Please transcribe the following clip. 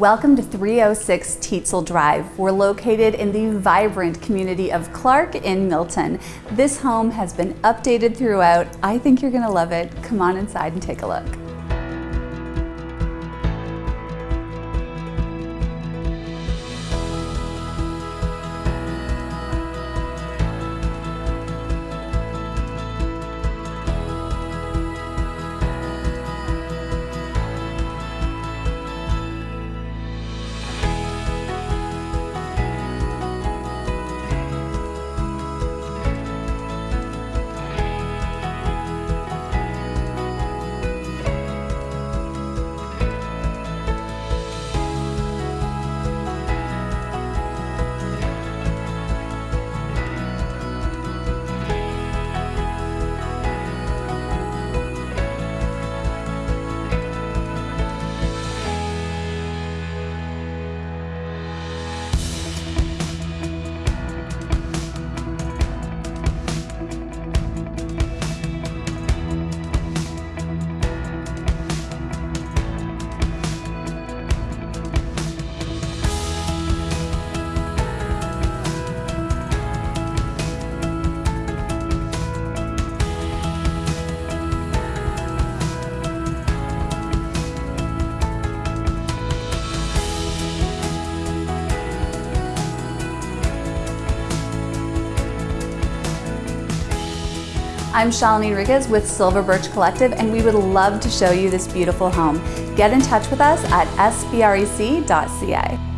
Welcome to 306 Tietzel Drive. We're located in the vibrant community of Clarke in Milton. This home has been updated throughout. I think you're gonna love it. Come on inside and take a look. I'm Shalini Enriquez with Silver Birch Collective and we would love to show you this beautiful home. Get in touch with us at sbrec.ca.